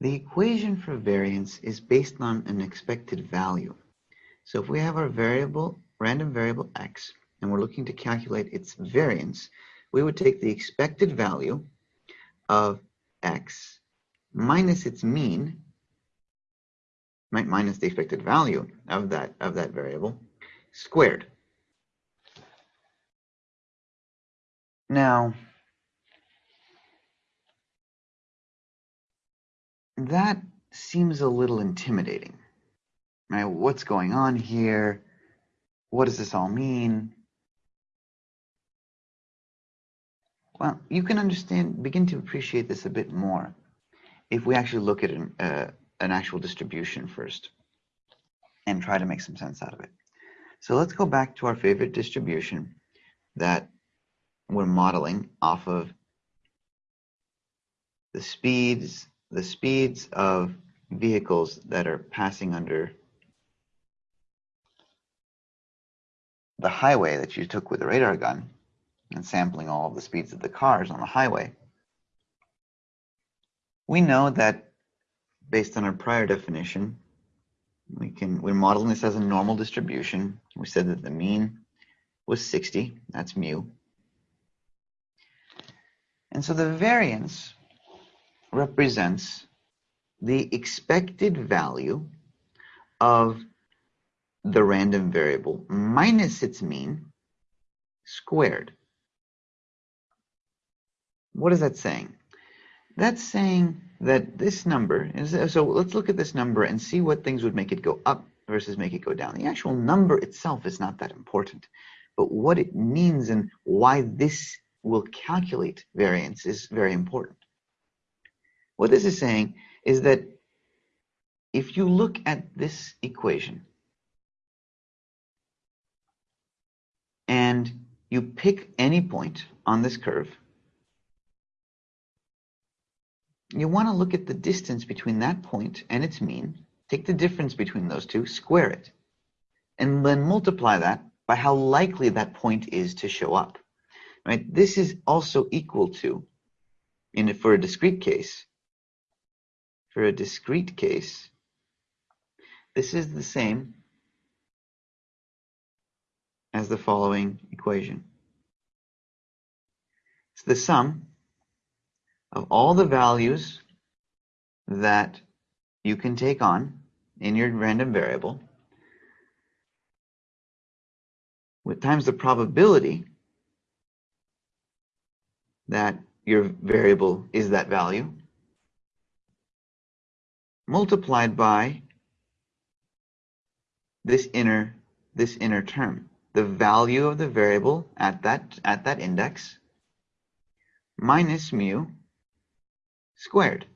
The equation for variance is based on an expected value. So if we have our variable, random variable x, and we're looking to calculate its variance, we would take the expected value of x minus its mean, minus the expected value of that, of that variable, squared. Now, that seems a little intimidating. Right? What's going on here? What does this all mean? Well, you can understand, begin to appreciate this a bit more if we actually look at an, uh, an actual distribution first and try to make some sense out of it. So let's go back to our favorite distribution that we're modeling off of the speeds the speeds of vehicles that are passing under the highway that you took with a radar gun and sampling all of the speeds of the cars on the highway, we know that based on our prior definition, we can, we're modeling this as a normal distribution. We said that the mean was 60, that's mu. And so the variance represents the expected value of the random variable minus its mean squared. What is that saying? That's saying that this number, is, so let's look at this number and see what things would make it go up versus make it go down. The actual number itself is not that important, but what it means and why this will calculate variance is very important. What this is saying is that if you look at this equation and you pick any point on this curve, you want to look at the distance between that point and its mean, take the difference between those two, square it, and then multiply that by how likely that point is to show up. Right? This is also equal to, in for a discrete case, for a discrete case, this is the same as the following equation. It's the sum of all the values that you can take on in your random variable with times the probability that your variable is that value multiplied by this inner this inner term. The value of the variable at that at that index minus mu squared.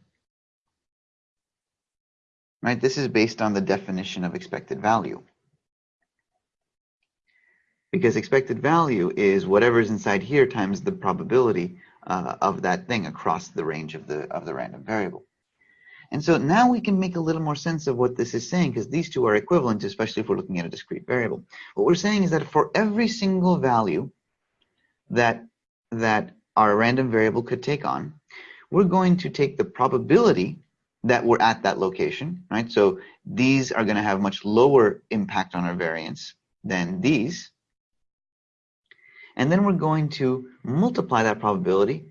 Right? This is based on the definition of expected value. Because expected value is whatever is inside here times the probability uh, of that thing across the range of the of the random variable and so now we can make a little more sense of what this is saying because these two are equivalent, especially if we're looking at a discrete variable. What we're saying is that for every single value that, that our random variable could take on, we're going to take the probability that we're at that location, right? So these are going to have much lower impact on our variance than these. And then we're going to multiply that probability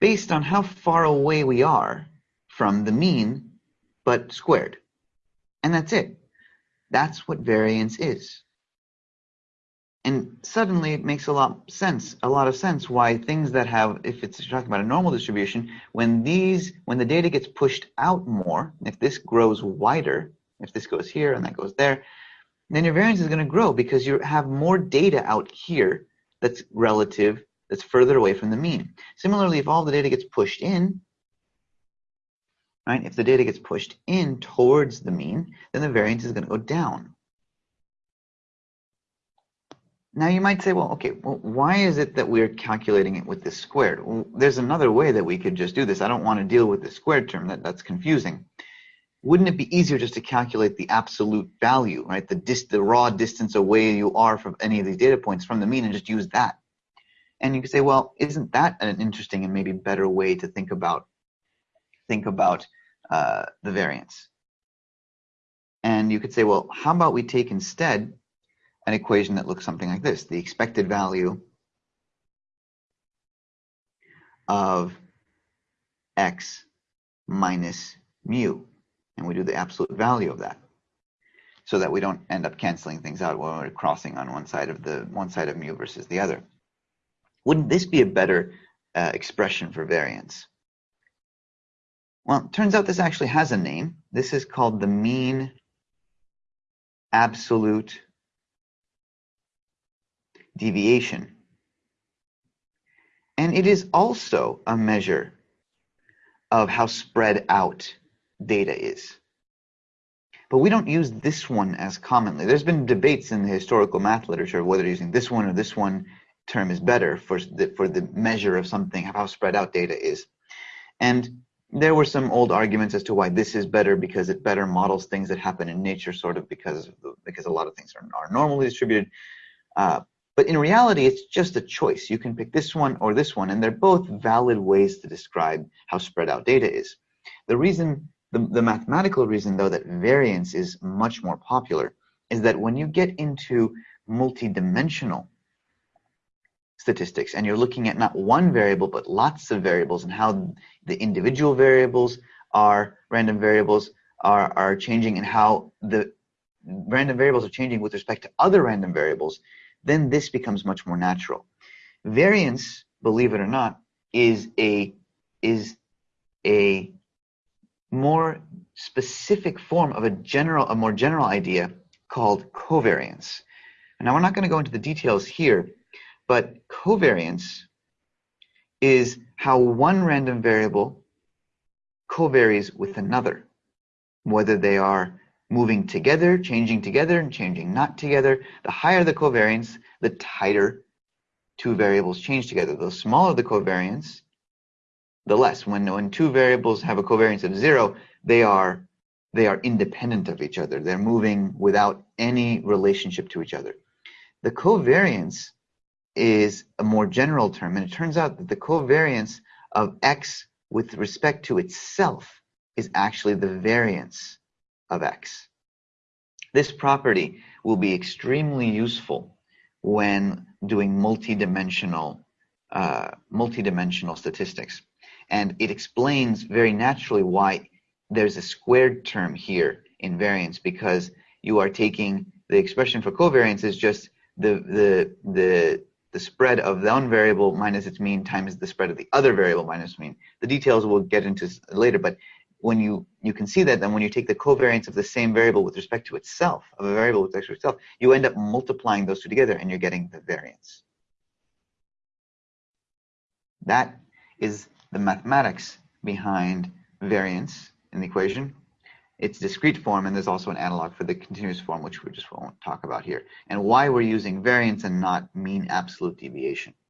based on how far away we are from the mean, but squared. And that's it. That's what variance is. And suddenly it makes a lot sense, a lot of sense why things that have, if it's talking about a normal distribution, when these, when the data gets pushed out more, if this grows wider, if this goes here and that goes there, then your variance is going to grow because you have more data out here that's relative, that's further away from the mean. Similarly, if all the data gets pushed in, right? If the data gets pushed in towards the mean, then the variance is going to go down. Now you might say, well, okay, well, why is it that we're calculating it with this squared? Well, there's another way that we could just do this. I don't want to deal with the squared term. That, that's confusing. Wouldn't it be easier just to calculate the absolute value, right? The, dis the raw distance away you are from any of these data points from the mean and just use that. And you could say, well, isn't that an interesting and maybe better way to think about think about uh, the variance. And you could say, well, how about we take instead an equation that looks something like this, the expected value of x minus mu, and we do the absolute value of that so that we don't end up canceling things out when we're crossing on one side of the one side of mu versus the other. Wouldn't this be a better uh, expression for variance? Well, it turns out this actually has a name. This is called the mean absolute deviation. And it is also a measure of how spread out data is. But we don't use this one as commonly. There's been debates in the historical math literature whether using this one or this one term is better for the, for the measure of something, how spread out data is. And there were some old arguments as to why this is better because it better models things that happen in nature, sort of because because a lot of things are, are normally distributed. Uh, but in reality, it's just a choice. You can pick this one or this one, and they're both valid ways to describe how spread out data is. The reason the, the mathematical reason, though, that variance is much more popular is that when you get into multidimensional statistics and you're looking at not one variable but lots of variables and how the individual variables are random variables are, are changing and how the random variables are changing with respect to other random variables, then this becomes much more natural. Variance, believe it or not, is a is a more specific form of a general, a more general idea called covariance. Now we're not going to go into the details here, but covariance is how one random variable covaries with another, whether they are moving together, changing together, and changing not together. The higher the covariance, the tighter two variables change together. The smaller the covariance, the less. When, when two variables have a covariance of zero, they are, they are independent of each other. They're moving without any relationship to each other. The covariance is a more general term, and it turns out that the covariance of x with respect to itself is actually the variance of x. This property will be extremely useful when doing multidimensional uh, multidimensional statistics. And it explains very naturally why there's a squared term here in variance because you are taking the expression for covariance is just the the the the spread of the one variable minus its mean times the spread of the other variable minus mean. The details we'll get into later, but when you you can see that then when you take the covariance of the same variable with respect to itself, of a variable with respect to itself, you end up multiplying those two together and you're getting the variance. That is the mathematics behind variance in the equation. It's discrete form, and there's also an analog for the continuous form, which we just won't talk about here, and why we're using variance and not mean absolute deviation.